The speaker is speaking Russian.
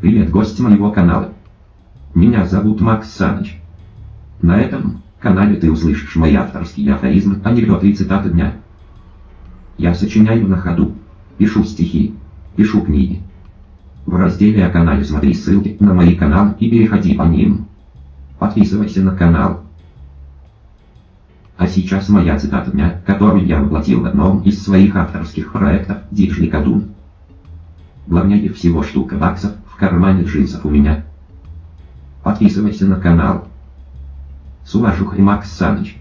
Привет, гость моего канала. Меня зовут Макс Саныч. На этом канале ты услышишь мои авторские афоризмы, анекдоты и цитаты дня. Я сочиняю на ходу, пишу стихи, пишу книги. В разделе о канале смотри ссылки на мои каналы и переходи по ним. Подписывайся на канал. А сейчас моя цитата дня, которую я воплотил в одном из своих авторских проектов «Диджли Кадун». Главнее всего штука баксов в кармане джинсов у меня. Подписывайся на канал. С уважухой Макс Саныч.